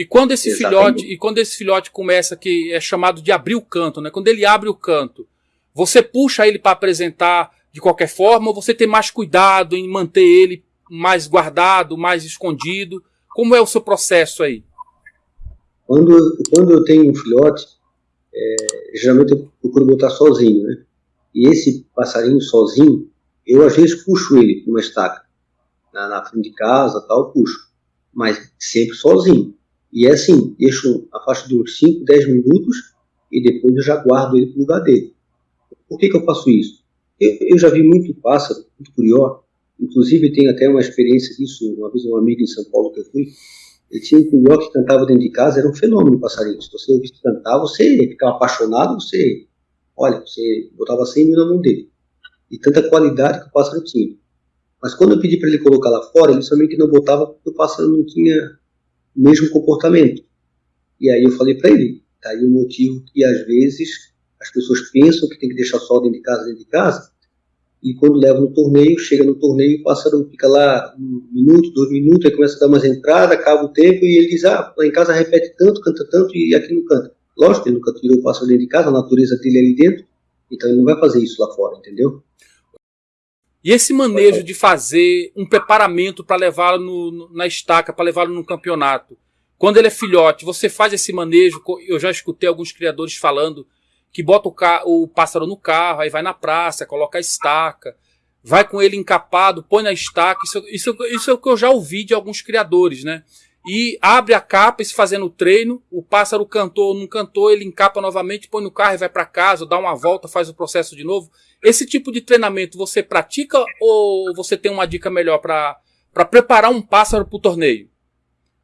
E quando esse Exatamente. filhote, e quando esse filhote começa que é chamado de abrir o canto, né? Quando ele abre o canto, você puxa ele para apresentar de qualquer forma, ou você tem mais cuidado em manter ele mais guardado, mais escondido? Como é o seu processo aí? Quando, quando eu tenho um filhote, é, geralmente eu procuro botar sozinho, né? E esse passarinho sozinho, eu às vezes puxo ele numa estaca, na, na frente de casa, tal, puxo, mas sempre sozinho. E é assim, deixo a faixa de uns 5, 10 minutos e depois eu já guardo ele no lugar dele. Por que, que eu faço isso? Eu, eu já vi muito pássaro, muito curió, inclusive tenho até uma experiência disso, uma vez um amigo em São Paulo que eu fui, ele tinha um curió que cantava dentro de casa, era um fenômeno passarinho. Se você ouvisse cantar, você ficava apaixonado, você, olha, você botava 100 mil na mão dele. E tanta qualidade que o pássaro tinha. Mas quando eu pedi para ele colocar lá fora, ele somente não botava porque o pássaro não tinha mesmo comportamento. E aí eu falei para ele, tá aí o motivo que às vezes as pessoas pensam que tem que deixar só dentro de casa, dentro de casa, e quando leva no torneio, chega no torneio, o pássaro fica lá um minuto, dois minutos, aí começa a dar umas entradas, acaba o tempo, e ele diz, ah, lá em casa repete tanto, canta tanto, e aqui não canta. Lógico, ele nunca tirou o pássaro dentro de casa, a natureza dele é ali dentro, então ele não vai fazer isso lá fora, entendeu? E esse manejo de fazer um preparamento para levá-lo na estaca, para levá-lo no campeonato. Quando ele é filhote, você faz esse manejo. Eu já escutei alguns criadores falando que bota o, o pássaro no carro, aí vai na praça, coloca a estaca, vai com ele encapado, põe na estaca. Isso, isso, isso é o que eu já ouvi de alguns criadores, né? E abre a capa, se fazendo o treino, o pássaro cantou ou não cantou, ele encapa novamente, põe no carro e vai para casa, dá uma volta, faz o processo de novo. Esse tipo de treinamento você pratica ou você tem uma dica melhor para preparar um pássaro para o torneio?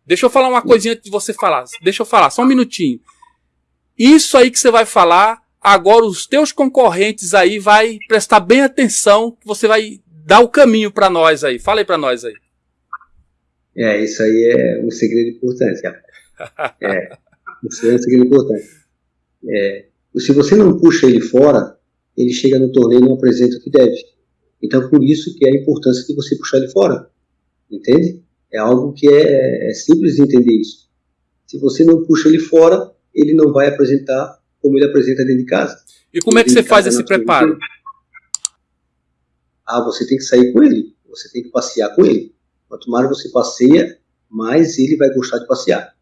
Deixa eu falar uma coisinha antes de você falar. Deixa eu falar, só um minutinho. Isso aí que você vai falar, agora os teus concorrentes aí vai prestar bem atenção, você vai dar o caminho para nós aí. Fala aí para nós aí. É, isso aí é um segredo importante, É, isso é um segredo importante. É, se você não puxa ele fora, ele chega no torneio e não apresenta o que deve. Então, por isso que é a importância de você puxar ele fora. Entende? É algo que é, é simples de entender isso. Se você não puxa ele fora, ele não vai apresentar como ele apresenta dentro de casa. E como é que você faz esse preparo? Ah, você tem que sair com ele. Você tem que passear com ele. Quanto mais você passeia, mais ele vai gostar de passear.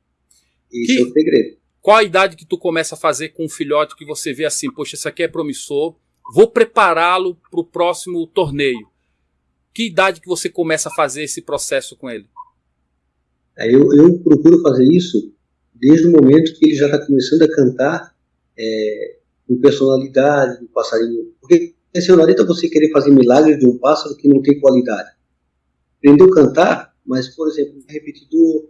Esse que, é o segredo. Qual a idade que tu começa a fazer com um filhote que você vê assim, poxa, esse aqui é promissor, vou prepará-lo para o próximo torneio. Que idade que você começa a fazer esse processo com ele? É, eu, eu procuro fazer isso desde o momento que ele já está começando a cantar é, com personalidade, do passarinho. Porque não adianta você querer fazer milagre de um pássaro que não tem qualidade. Aprendeu a cantar, mas, por exemplo, é repetidor,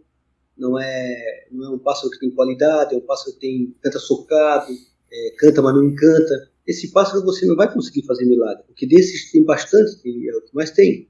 não é, não é um pássaro que tem qualidade, é um pássaro que tem, canta socado, é, canta, mas não encanta esse pássaro você não vai conseguir fazer milagre, porque desses tem bastante, é o que mais tem.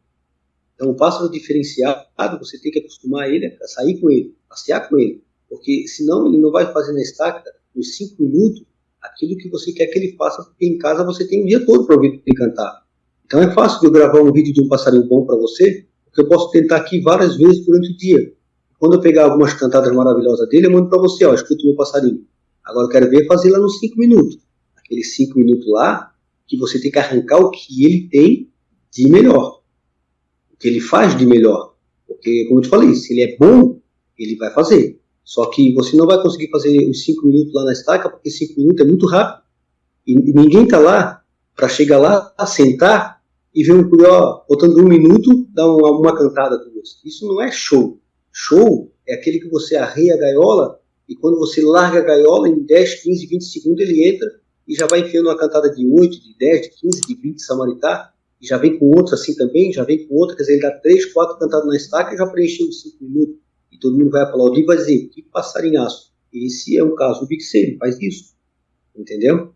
Então, um pássaro diferenciado, você tem que acostumar ele a sair com ele, passear com ele, porque senão ele não vai fazer na estaca, nos cinco minutos, aquilo que você quer que ele faça, porque em casa você tem o dia todo para ouvir ele cantar. Então é fácil de eu gravar um vídeo de um passarinho bom para você, porque eu posso tentar aqui várias vezes durante o dia. Quando eu pegar algumas cantadas maravilhosas dele, eu mando para você, ó, escuta o meu passarinho. Agora eu quero ver fazer lá nos cinco minutos aqueles cinco minutos lá, que você tem que arrancar o que ele tem de melhor. O que ele faz de melhor. Porque, como eu te falei, se ele é bom, ele vai fazer. Só que você não vai conseguir fazer os cinco minutos lá na estaca, porque cinco minutos é muito rápido. E, ninguém está lá para chegar lá, sentar e ver um curió botando um minuto, dar uma, uma cantada com você. Isso não é show. Show é aquele que você arreia a gaiola e quando você larga a gaiola, em 10, 15, 20 segundos ele entra e já vai enfiando uma cantada de 8, de 10, de 15, de 20 Samaritá, e já vem com outros assim também, já vem com outra, quer dizer, ele dá 3, 4 cantadas na estaca e já preencheu os 5 minutos. E todo mundo vai aplaudir e vai dizer, que passarinhaço. Esse é um caso do Big faz isso. Entendeu?